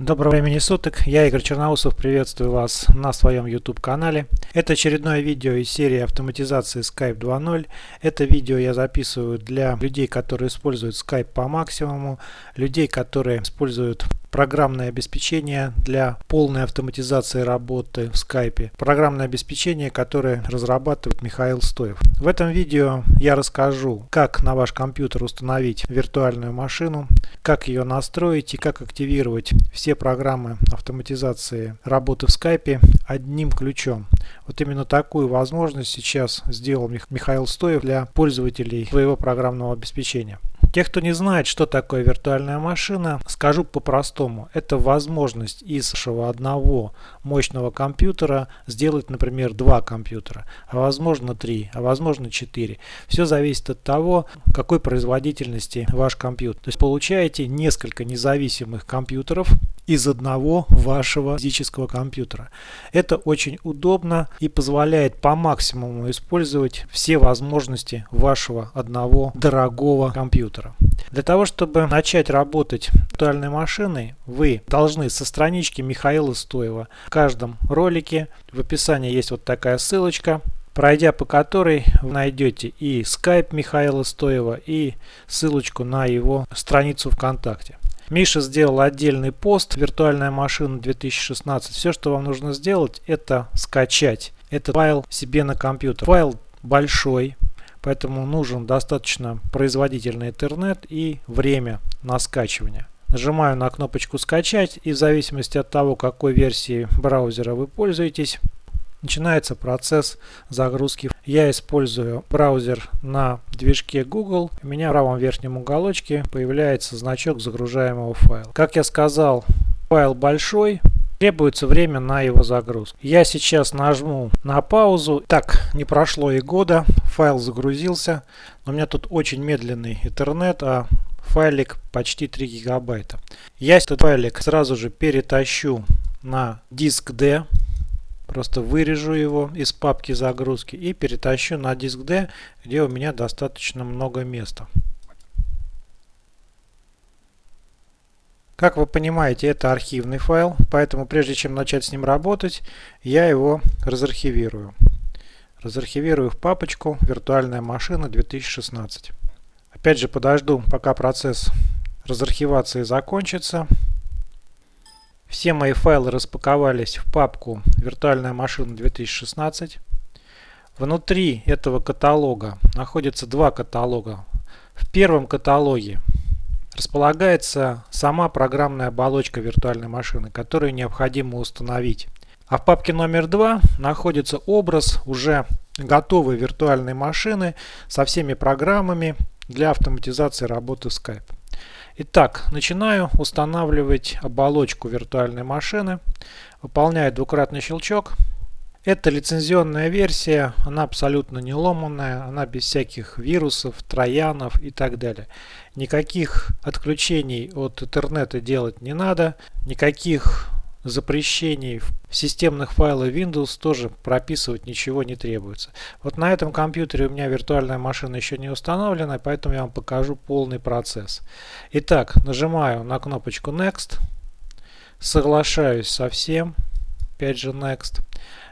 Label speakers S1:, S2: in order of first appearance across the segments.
S1: Доброго времени суток, я Игорь Черноусов, приветствую вас на своем YouTube канале. Это очередное видео из серии автоматизации Skype 2.0. Это видео я записываю для людей, которые используют Skype по максимуму, людей, которые используют программное обеспечение для полной автоматизации работы в Skype. Программное обеспечение, которое разрабатывает Михаил Стоев. В этом видео я расскажу, как на ваш компьютер установить виртуальную машину, как ее настроить и как активировать все программы автоматизации работы в Skype одним ключом. Вот именно такую возможность сейчас сделал Михаил Стоев для пользователей своего программного обеспечения. Те, кто не знает, что такое виртуальная машина, скажу по-простому. Это возможность из вашего одного мощного компьютера сделать, например, два компьютера, а возможно три, а возможно четыре. Все зависит от того, какой производительности ваш компьютер. То есть получаете несколько независимых компьютеров из одного вашего физического компьютера. Это очень удобно и позволяет по максимуму использовать все возможности вашего одного дорогого компьютера. Для того, чтобы начать работать виртуальной машиной, вы должны со странички Михаила Стоева в каждом ролике, в описании есть вот такая ссылочка, пройдя по которой вы найдете и Skype Михаила Стоева, и ссылочку на его страницу ВКонтакте. Миша сделал отдельный пост «Виртуальная машина 2016». Все, что вам нужно сделать, это скачать этот файл себе на компьютер. Файл большой, поэтому нужен достаточно производительный интернет и время на скачивание. Нажимаю на кнопочку «Скачать» и в зависимости от того, какой версии браузера вы пользуетесь, начинается процесс загрузки. Я использую браузер на движке Google. У меня в правом верхнем уголочке появляется значок загружаемого файла. Как я сказал, файл большой, требуется время на его загрузку. Я сейчас нажму на паузу. Так, не прошло и года, файл загрузился. Но у меня тут очень медленный интернет, а файлик почти 3 гигабайта. Я этот файлик сразу же перетащу на диск D. Просто вырежу его из папки загрузки и перетащу на диск D, где у меня достаточно много места. Как вы понимаете, это архивный файл, поэтому прежде чем начать с ним работать, я его разархивирую. Разархивирую в папочку «Виртуальная машина 2016». Опять же подожду, пока процесс разархивации закончится. Все мои файлы распаковались в папку «Виртуальная машина 2016». Внутри этого каталога находится два каталога. В первом каталоге располагается сама программная оболочка виртуальной машины, которую необходимо установить. А в папке номер два находится образ уже готовой виртуальной машины со всеми программами для автоматизации работы Skype. Итак, начинаю устанавливать оболочку виртуальной машины. Выполняю двукратный щелчок. Это лицензионная версия, она абсолютно не ломанная, она без всяких вирусов, троянов и так далее. Никаких отключений от интернета делать не надо, никаких запрещений в системных файлах Windows тоже прописывать ничего не требуется. Вот на этом компьютере у меня виртуальная машина еще не установлена, поэтому я вам покажу полный процесс. Итак, нажимаю на кнопочку Next, соглашаюсь со всем, опять же Next.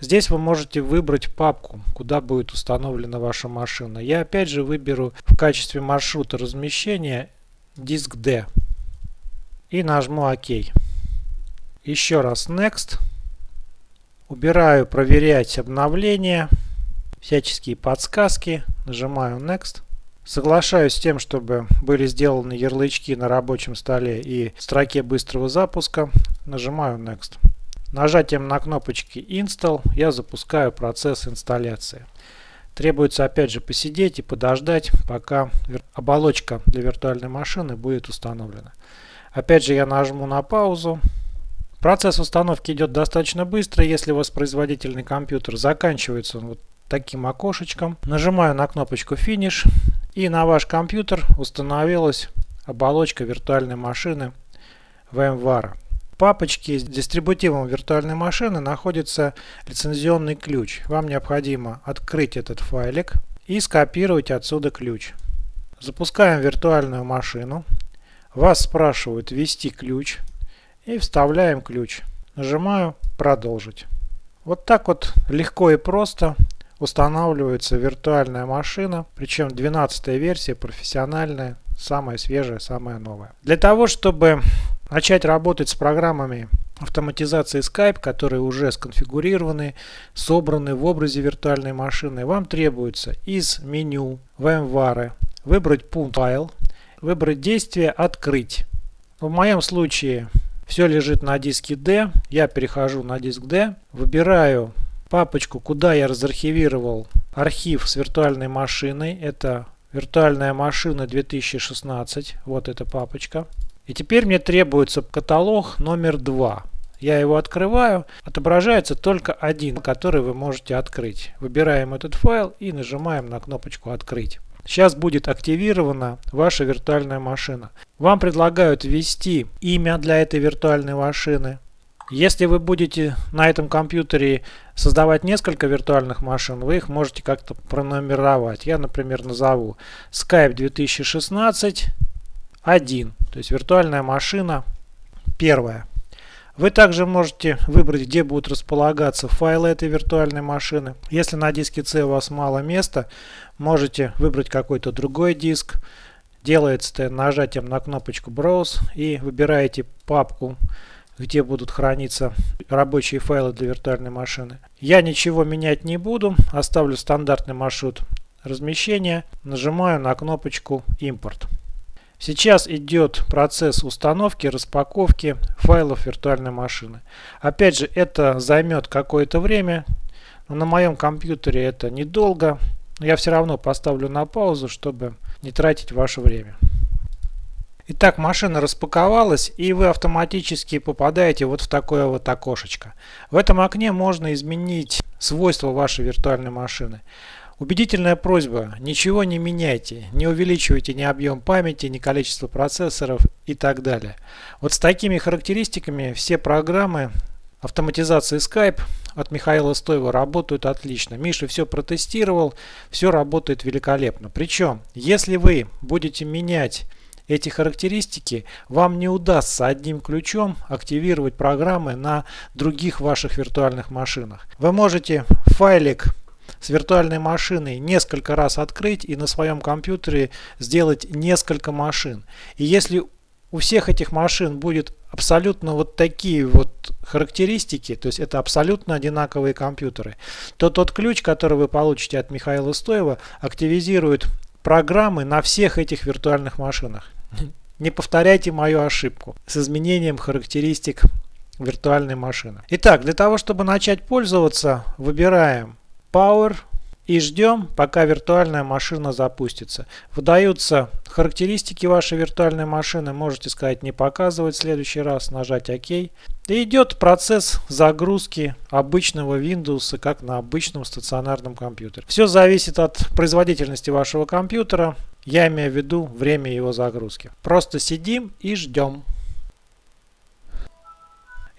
S1: Здесь вы можете выбрать папку, куда будет установлена ваша машина. Я опять же выберу в качестве маршрута размещения диск D и нажму ОК. Еще раз Next. Убираю проверять обновления, всяческие подсказки. Нажимаю Next. Соглашаюсь с тем, чтобы были сделаны ярлычки на рабочем столе и строке быстрого запуска. Нажимаю Next. Нажатием на кнопочки Install я запускаю процесс инсталляции. Требуется опять же посидеть и подождать, пока оболочка для виртуальной машины будет установлена. Опять же я нажму на паузу. Процесс установки идет достаточно быстро, если воспроизводительный компьютер заканчивается вот таким окошечком. Нажимаю на кнопочку Finish и на ваш компьютер установилась оболочка виртуальной машины VMware. В папочке с дистрибутивом виртуальной машины находится лицензионный ключ. Вам необходимо открыть этот файлик и скопировать отсюда ключ. Запускаем виртуальную машину. Вас спрашивают ввести ключ. И вставляем ключ. Нажимаю «Продолжить». Вот так вот легко и просто устанавливается виртуальная машина, причем 12 версия профессиональная, самая свежая, самая новая. Для того, чтобы начать работать с программами автоматизации Skype, которые уже сконфигурированы, собраны в образе виртуальной машины, вам требуется из меню VMware выбрать пункт файл, выбрать действие «Открыть». В моем случае все лежит на диске D. Я перехожу на диск D, выбираю папочку, куда я разархивировал архив с виртуальной машиной. Это виртуальная машина 2016. Вот эта папочка. И теперь мне требуется каталог номер 2. Я его открываю. Отображается только один, который вы можете открыть. Выбираем этот файл и нажимаем на кнопочку «Открыть». Сейчас будет активирована ваша виртуальная машина. Вам предлагают ввести имя для этой виртуальной машины. Если вы будете на этом компьютере создавать несколько виртуальных машин, вы их можете как-то пронумеровать. Я, например, назову Skype 2016 1, то есть виртуальная машина первая. Вы также можете выбрать, где будут располагаться файлы этой виртуальной машины. Если на диске C у вас мало места, можете выбрать какой-то другой диск. Делается это нажатием на кнопочку Browse и выбираете папку, где будут храниться рабочие файлы для виртуальной машины. Я ничего менять не буду, оставлю стандартный маршрут размещения. Нажимаю на кнопочку Import. Сейчас идет процесс установки, распаковки файлов виртуальной машины. Опять же, это займет какое-то время. Но на моем компьютере это недолго. Но я все равно поставлю на паузу, чтобы не тратить ваше время. Итак, машина распаковалась и вы автоматически попадаете вот в такое вот окошечко. В этом окне можно изменить свойства вашей виртуальной машины. Убедительная просьба, ничего не меняйте, не увеличивайте ни объем памяти, ни количество процессоров и так далее. Вот с такими характеристиками все программы автоматизации Skype от Михаила Стоева работают отлично. Миша все протестировал, все работает великолепно. Причем, если вы будете менять эти характеристики, вам не удастся одним ключом активировать программы на других ваших виртуальных машинах. Вы можете файлик с виртуальной машиной несколько раз открыть и на своем компьютере сделать несколько машин. И если у всех этих машин будет абсолютно вот такие вот характеристики, то есть это абсолютно одинаковые компьютеры, то тот ключ, который вы получите от Михаила Стоева, активизирует программы на всех этих виртуальных машинах. Не повторяйте мою ошибку с изменением характеристик виртуальной машины. Итак, для того, чтобы начать пользоваться, выбираем Power и ждем, пока виртуальная машина запустится. Выдаются характеристики вашей виртуальной машины. Можете сказать не показывать в следующий раз, нажать ОК. И идет процесс загрузки обычного Windows, как на обычном стационарном компьютере. Все зависит от производительности вашего компьютера. Я имею в виду время его загрузки. Просто сидим и ждем.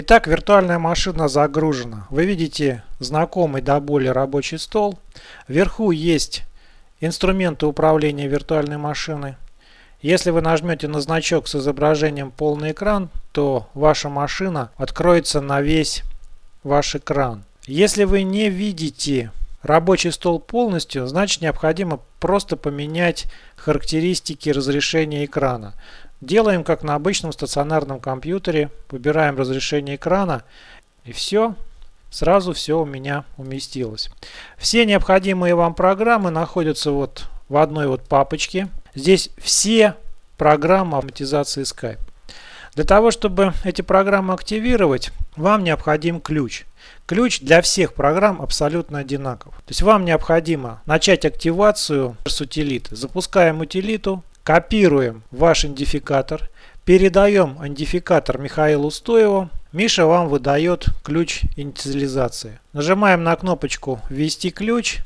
S1: Итак, виртуальная машина загружена. Вы видите знакомый до боли рабочий стол. Вверху есть инструменты управления виртуальной машиной. Если вы нажмете на значок с изображением полный экран, то ваша машина откроется на весь ваш экран. Если вы не видите рабочий стол полностью, значит необходимо просто поменять характеристики разрешения экрана. Делаем как на обычном стационарном компьютере. Выбираем разрешение экрана. И все. Сразу все у меня уместилось. Все необходимые вам программы находятся вот в одной вот папочке. Здесь все программы автоматизации Skype. Для того, чтобы эти программы активировать, вам необходим ключ. Ключ для всех программ абсолютно одинаков. То есть вам необходимо начать активацию с утилиты. Запускаем утилиту, Копируем ваш идентификатор, передаем идентификатор Михаилу Стоеву. Миша вам выдает ключ инициализации. Нажимаем на кнопочку «Ввести ключ».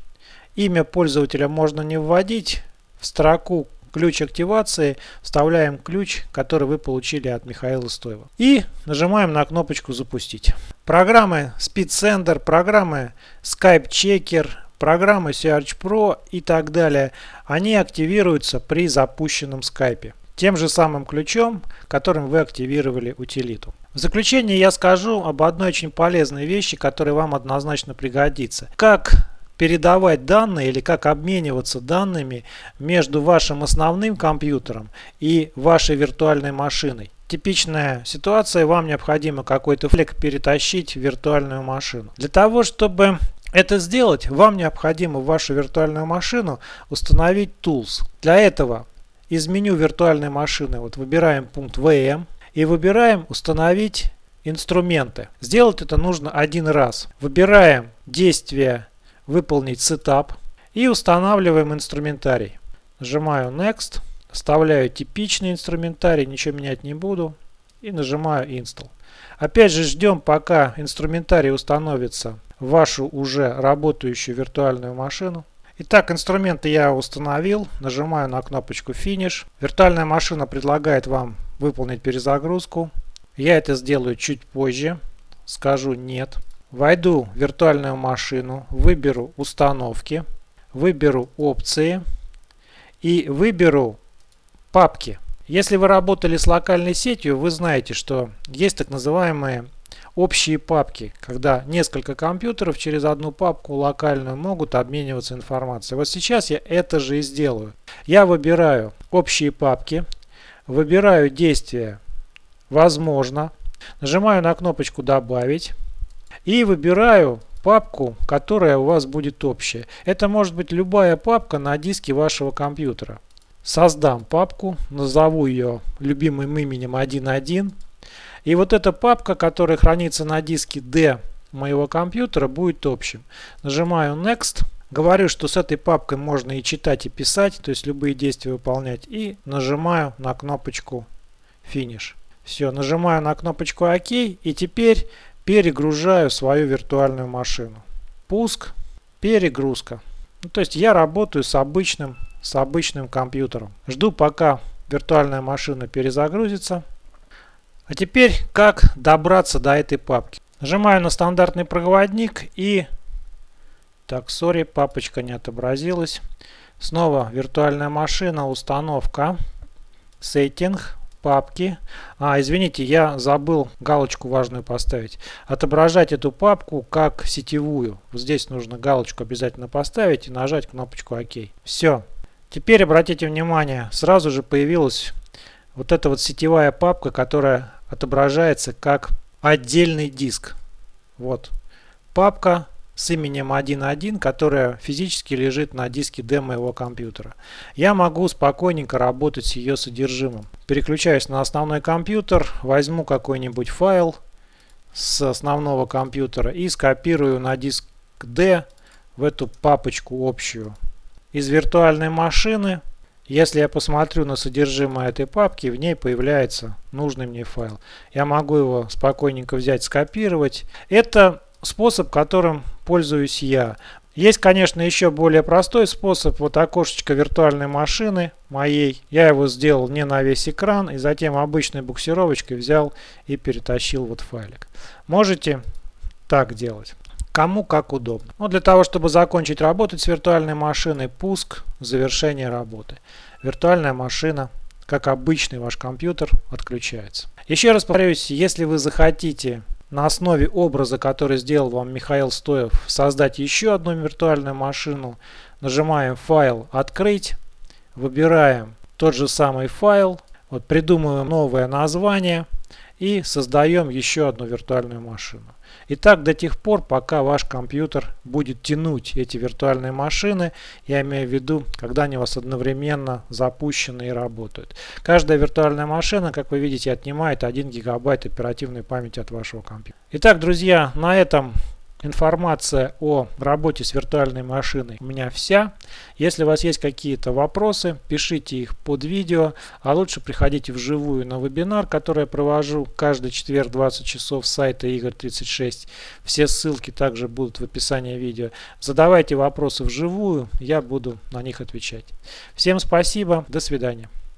S1: Имя пользователя можно не вводить. В строку ключ активации вставляем ключ, который вы получили от Михаила Стоева. И нажимаем на кнопочку «Запустить». Программы SpeedSender, программы Skype Checker, программы Search Pro и так далее, они активируются при запущенном скайпе. тем же самым ключом, которым вы активировали утилиту. В заключение я скажу об одной очень полезной вещи, которая вам однозначно пригодится. Как передавать данные или как обмениваться данными между вашим основным компьютером и вашей виртуальной машиной. Типичная ситуация, вам необходимо какой-то флек перетащить в виртуальную машину. Для того, чтобы это сделать, вам необходимо в вашу виртуальную машину установить Tools. Для этого из меню виртуальной машины вот выбираем пункт VM и выбираем «Установить инструменты». Сделать это нужно один раз. Выбираем действие «Выполнить сетап» и устанавливаем инструментарий. Нажимаю Next, вставляю типичный инструментарий, ничего менять не буду и нажимаю Install. Опять же ждем пока инструментарий установится вашу уже работающую виртуальную машину. Итак, инструменты я установил. Нажимаю на кнопочку Finish. Виртуальная машина предлагает вам выполнить перезагрузку. Я это сделаю чуть позже. Скажу нет. Войду в виртуальную машину, выберу установки, выберу опции и выберу папки. Если вы работали с локальной сетью, вы знаете, что есть так называемые общие папки, когда несколько компьютеров через одну папку локальную могут обмениваться информацией. Вот сейчас я это же и сделаю. Я выбираю общие папки, выбираю действие «Возможно», нажимаю на кнопочку «Добавить» и выбираю папку, которая у вас будет общая. Это может быть любая папка на диске вашего компьютера. Создам папку, назову ее любимым именем 1.1 и вот эта папка, которая хранится на диске D моего компьютера, будет общим. Нажимаю Next. Говорю, что с этой папкой можно и читать, и писать, то есть любые действия выполнять. И нажимаю на кнопочку Finish. Все, нажимаю на кнопочку ОК и теперь перегружаю свою виртуальную машину. Пуск, перегрузка. Ну, то есть я работаю с обычным, с обычным компьютером. Жду пока виртуальная машина перезагрузится. А теперь как добраться до этой папки. Нажимаю на стандартный проводник и... Так, сори, папочка не отобразилась. Снова виртуальная машина, установка, сеттинг, папки. А, извините, я забыл галочку важную поставить. Отображать эту папку как сетевую. Здесь нужно галочку обязательно поставить и нажать кнопочку ОК. Все. Теперь обратите внимание, сразу же появилась вот эта вот сетевая папка, которая отображается как отдельный диск. Вот папка с именем 1.1, которая физически лежит на диске D моего компьютера. Я могу спокойненько работать с ее содержимым. Переключаюсь на основной компьютер, возьму какой-нибудь файл с основного компьютера и скопирую на диск D в эту папочку общую. Из виртуальной машины если я посмотрю на содержимое этой папки, в ней появляется нужный мне файл. Я могу его спокойненько взять, скопировать. Это способ, которым пользуюсь я. Есть, конечно, еще более простой способ. Вот окошечко виртуальной машины моей. Я его сделал не на весь экран. И затем обычной буксировочкой взял и перетащил вот файлик. Можете так делать. Кому как удобно. Но для того, чтобы закончить работать с виртуальной машиной, пуск, завершение работы. Виртуальная машина, как обычный ваш компьютер, отключается. Еще раз повторюсь, если вы захотите на основе образа, который сделал вам Михаил Стоев, создать еще одну виртуальную машину, нажимаем «Файл», «Открыть», выбираем тот же самый файл, вот придумываем новое название и создаем еще одну виртуальную машину. И так до тех пор, пока ваш компьютер будет тянуть эти виртуальные машины, я имею в виду, когда они у вас одновременно запущены и работают. Каждая виртуальная машина, как вы видите, отнимает 1 гигабайт оперативной памяти от вашего компьютера. Итак, друзья, на этом Информация о работе с виртуальной машиной у меня вся. Если у вас есть какие-то вопросы, пишите их под видео, а лучше приходите вживую на вебинар, который я провожу каждый четверг 20 часов с сайта Игорь36. Все ссылки также будут в описании видео. Задавайте вопросы вживую, я буду на них отвечать. Всем спасибо, до свидания.